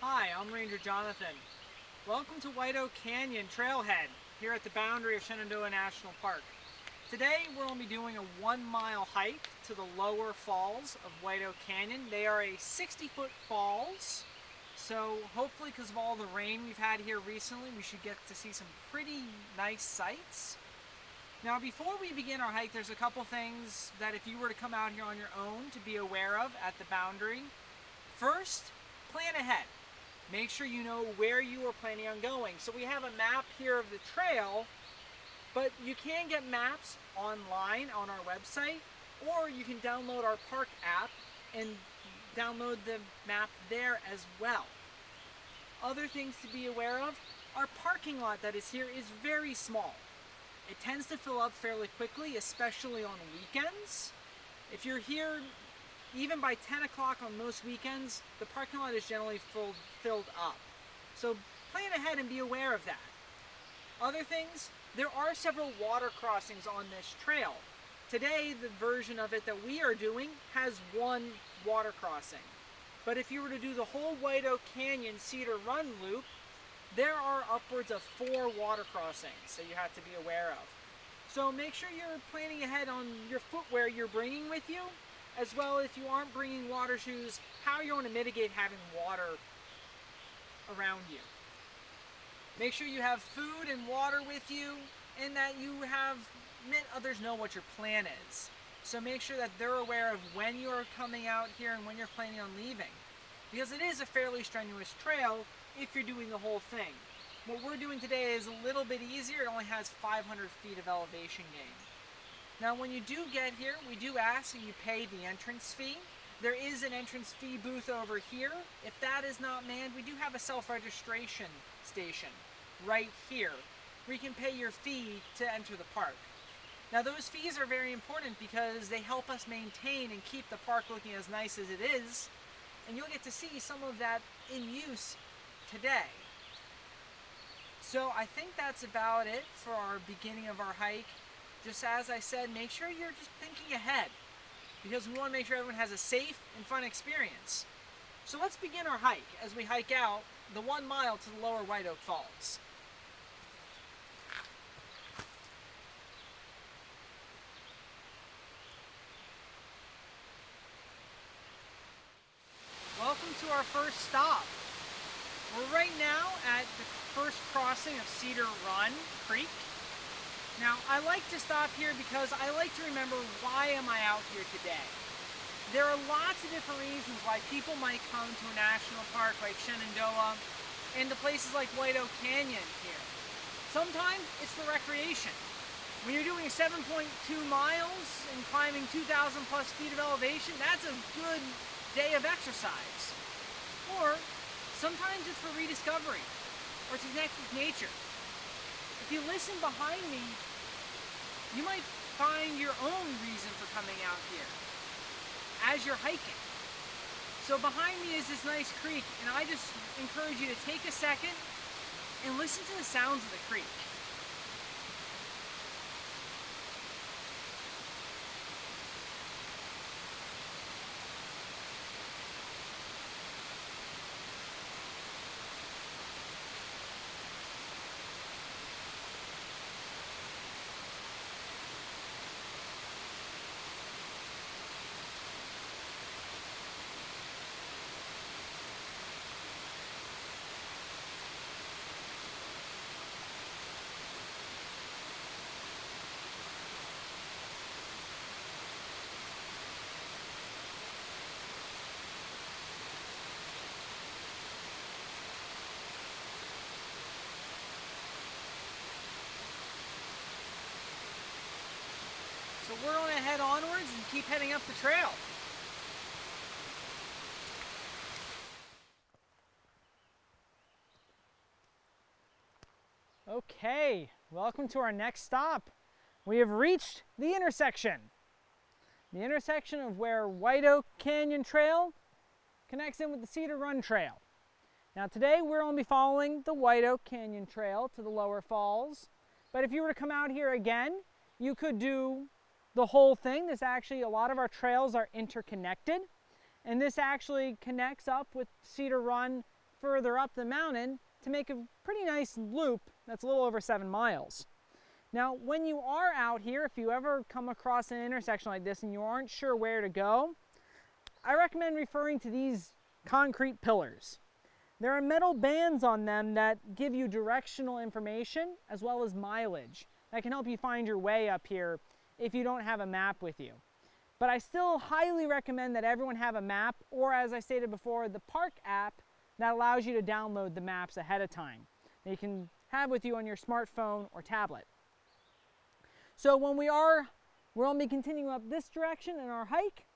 Hi, I'm Ranger Jonathan. Welcome to White Oak Canyon Trailhead here at the boundary of Shenandoah National Park. Today we're going to be doing a one mile hike to the lower falls of White Oak Canyon. They are a 60 foot falls, so hopefully because of all the rain we've had here recently, we should get to see some pretty nice sights. Now before we begin our hike, there's a couple things that if you were to come out here on your own to be aware of at the boundary. First, plan ahead. Make sure you know where you are planning on going. So we have a map here of the trail, but you can get maps online on our website, or you can download our park app and download the map there as well. Other things to be aware of, our parking lot that is here is very small. It tends to fill up fairly quickly, especially on weekends. If you're here even by 10 o'clock on most weekends, the parking lot is generally filled, filled up. So plan ahead and be aware of that. Other things, there are several water crossings on this trail. Today, the version of it that we are doing has one water crossing. But if you were to do the whole White Oak Canyon Cedar Run loop, there are upwards of four water crossings that you have to be aware of. So make sure you're planning ahead on your footwear you're bringing with you as well if you aren't bringing water shoes, how you're going to mitigate having water around you. Make sure you have food and water with you and that you have, let others know what your plan is. So make sure that they're aware of when you're coming out here and when you're planning on leaving. Because it is a fairly strenuous trail if you're doing the whole thing. What we're doing today is a little bit easier. It only has 500 feet of elevation gain. Now when you do get here, we do ask that you pay the entrance fee. There is an entrance fee booth over here. If that is not manned, we do have a self-registration station right here where you can pay your fee to enter the park. Now those fees are very important because they help us maintain and keep the park looking as nice as it is and you'll get to see some of that in use today. So I think that's about it for our beginning of our hike just as I said, make sure you're just thinking ahead because we want to make sure everyone has a safe and fun experience. So let's begin our hike as we hike out the one mile to the lower White Oak Falls. Welcome to our first stop. We're right now at the first crossing of Cedar Run Creek now, I like to stop here because I like to remember why am I out here today. There are lots of different reasons why people might come to a national park like Shenandoah and to places like White Oak Canyon here. Sometimes it's for recreation. When you're doing 7.2 miles and climbing 2,000 plus feet of elevation, that's a good day of exercise. Or sometimes it's for rediscovery or to connect with nature. If you listen behind me, you might find your own reason for coming out here as you're hiking. So behind me is this nice creek, and I just encourage you to take a second and listen to the sounds of the creek. So we're going to head onwards and keep heading up the trail. Okay, welcome to our next stop. We have reached the intersection. The intersection of where White Oak Canyon Trail connects in with the Cedar Run Trail. Now today we're to be following the White Oak Canyon Trail to the lower falls. But if you were to come out here again, you could do the whole thing. This actually, a lot of our trails are interconnected. And this actually connects up with Cedar Run further up the mountain to make a pretty nice loop that's a little over seven miles. Now, when you are out here, if you ever come across an intersection like this and you aren't sure where to go, I recommend referring to these concrete pillars. There are metal bands on them that give you directional information as well as mileage. That can help you find your way up here if you don't have a map with you. But I still highly recommend that everyone have a map or as I stated before, the park app that allows you to download the maps ahead of time that you can have with you on your smartphone or tablet. So when we are, we're only continuing up this direction in our hike.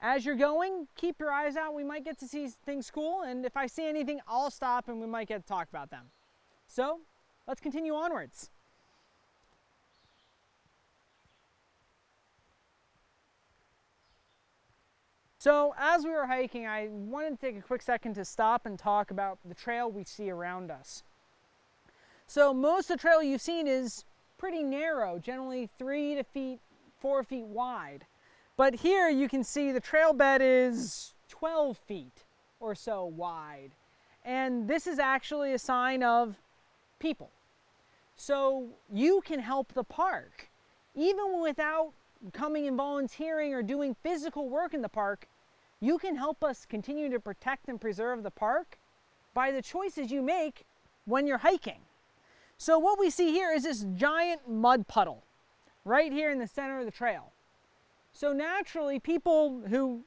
As you're going, keep your eyes out. We might get to see things cool, and if I see anything, I'll stop and we might get to talk about them. So let's continue onwards. So as we were hiking, I wanted to take a quick second to stop and talk about the trail we see around us. So most of the trail you've seen is pretty narrow, generally three to feet, four feet wide. But here you can see the trail bed is 12 feet or so wide. And this is actually a sign of people. So you can help the park. Even without coming and volunteering or doing physical work in the park, you can help us continue to protect and preserve the park by the choices you make when you're hiking. So what we see here is this giant mud puddle right here in the center of the trail. So naturally, people who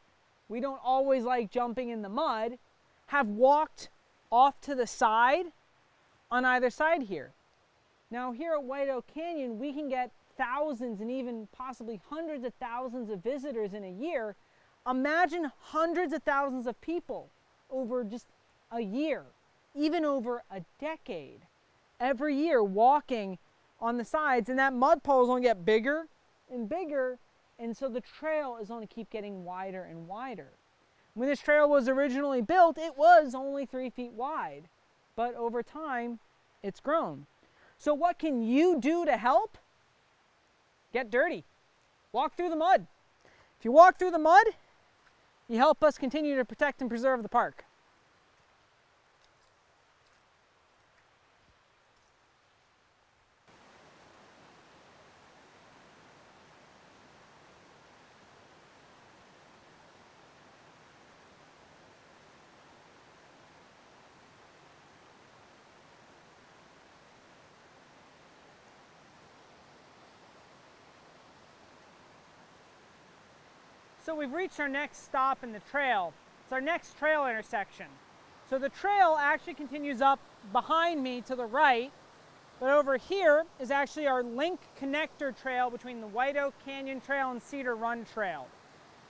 we don't always like jumping in the mud have walked off to the side on either side here. Now here at White Oak Canyon, we can get thousands and even possibly hundreds of thousands of visitors in a year Imagine hundreds of thousands of people over just a year, even over a decade, every year walking on the sides. And that mud puddle is going to get bigger and bigger. And so the trail is going to keep getting wider and wider. When this trail was originally built, it was only three feet wide. But over time, it's grown. So what can you do to help? Get dirty. Walk through the mud. If you walk through the mud, you help us continue to protect and preserve the park. So we've reached our next stop in the trail. It's our next trail intersection. So the trail actually continues up behind me to the right, but over here is actually our link connector trail between the White Oak Canyon Trail and Cedar Run Trail.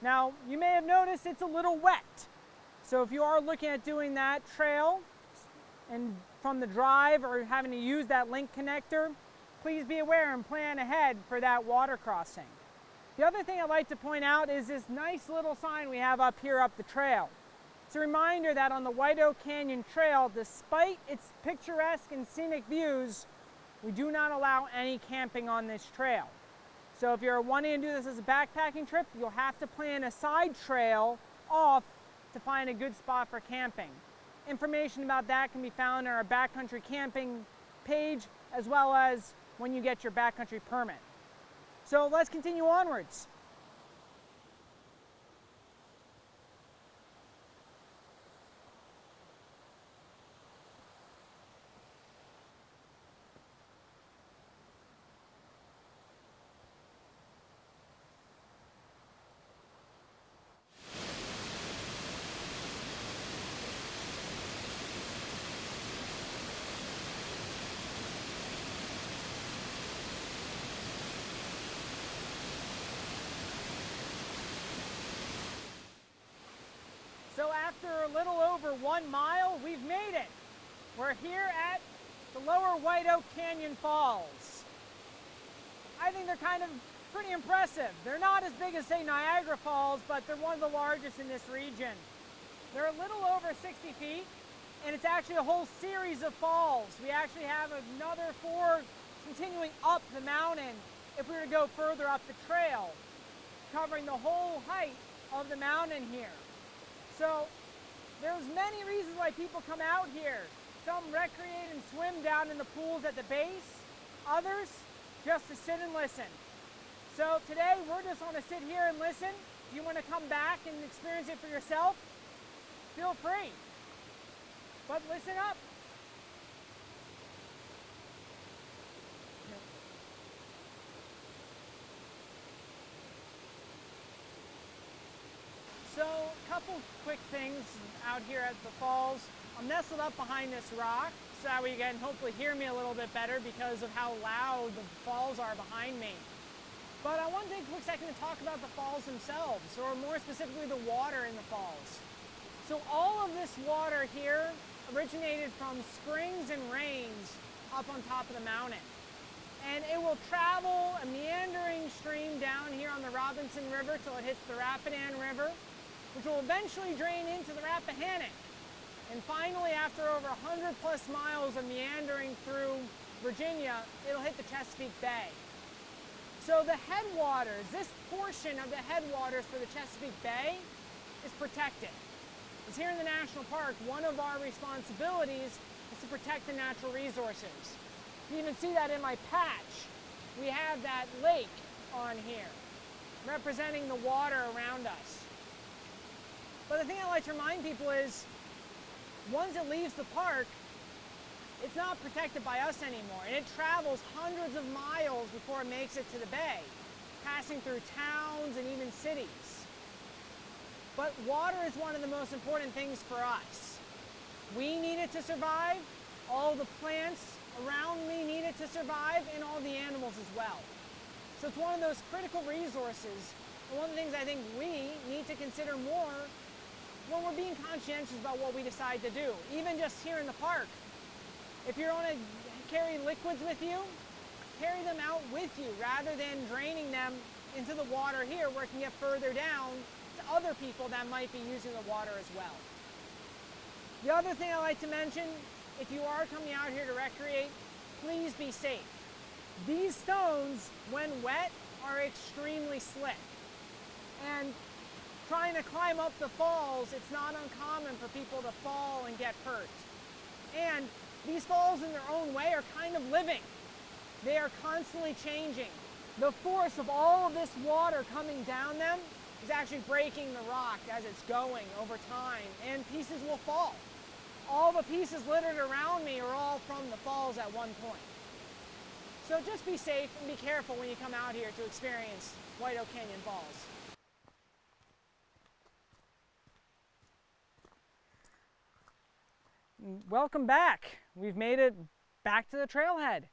Now, you may have noticed it's a little wet. So if you are looking at doing that trail and from the drive or having to use that link connector, please be aware and plan ahead for that water crossing. The other thing I'd like to point out is this nice little sign we have up here up the trail. It's a reminder that on the White Oak Canyon Trail, despite its picturesque and scenic views, we do not allow any camping on this trail. So if you're wanting to do this as a backpacking trip, you'll have to plan a side trail off to find a good spot for camping. Information about that can be found on our backcountry camping page as well as when you get your backcountry permit. So let's continue onwards. So after a little over one mile, we've made it. We're here at the lower White Oak Canyon Falls. I think they're kind of pretty impressive. They're not as big as, say, Niagara Falls, but they're one of the largest in this region. They're a little over 60 feet, And it's actually a whole series of falls. We actually have another four continuing up the mountain if we were to go further up the trail, covering the whole height of the mountain here. So there's many reasons why people come out here. Some recreate and swim down in the pools at the base, others just to sit and listen. So today we're just going to sit here and listen. If you want to come back and experience it for yourself, feel free. But listen up. So, a couple quick things out here at the falls. I'm nestled up behind this rock, so that way you can hopefully hear me a little bit better because of how loud the falls are behind me. But I want to take a quick second to talk about the falls themselves, or more specifically the water in the falls. So all of this water here originated from springs and rains up on top of the mountain. And it will travel a meandering stream down here on the Robinson River till it hits the Rapidan River, which will eventually drain into the Rappahannock. And finally, after over 100 plus miles of meandering through Virginia, it'll hit the Chesapeake Bay. So the headwaters, this portion of the headwaters for the Chesapeake Bay is protected. Because here in the national park, one of our responsibilities is to protect the natural resources. You even see that in my patch. We have that lake on here, representing the water around us. But the thing I like to remind people is, once it leaves the park, it's not protected by us anymore. And it travels hundreds of miles before it makes it to the bay, passing through towns and even cities. But water is one of the most important things for us. We need it to survive, all the plants around me need it to survive, and all the animals as well. So it's one of those critical resources, and one of the things I think we need to consider more when we're being conscientious about what we decide to do. Even just here in the park. If you're going to carry liquids with you, carry them out with you rather than draining them into the water here where it can get further down to other people that might be using the water as well. The other thing I like to mention, if you are coming out here to recreate, please be safe. These stones, when wet, are extremely slick. And trying to climb up the falls, it's not uncommon for people to fall and get hurt. And these falls in their own way are kind of living. They are constantly changing. The force of all of this water coming down them is actually breaking the rock as it's going over time, and pieces will fall. All the pieces littered around me are all from the falls at one point. So just be safe and be careful when you come out here to experience White Oak Canyon Falls. Welcome back. We've made it back to the trailhead.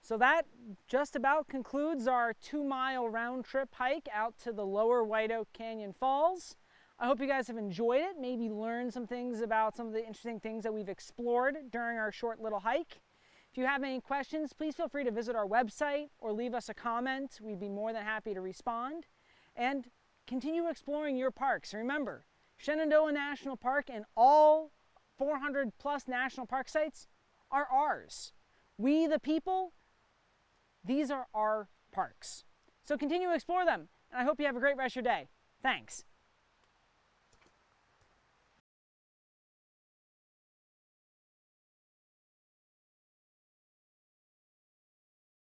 So that just about concludes our two mile round trip hike out to the lower White Oak Canyon Falls. I hope you guys have enjoyed it, maybe learned some things about some of the interesting things that we've explored during our short little hike. If you have any questions, please feel free to visit our website or leave us a comment. We'd be more than happy to respond. And continue exploring your parks. Remember, Shenandoah National Park and all 400 plus national park sites are ours. We, the people, these are our parks. So continue to explore them, and I hope you have a great rest of your day. Thanks.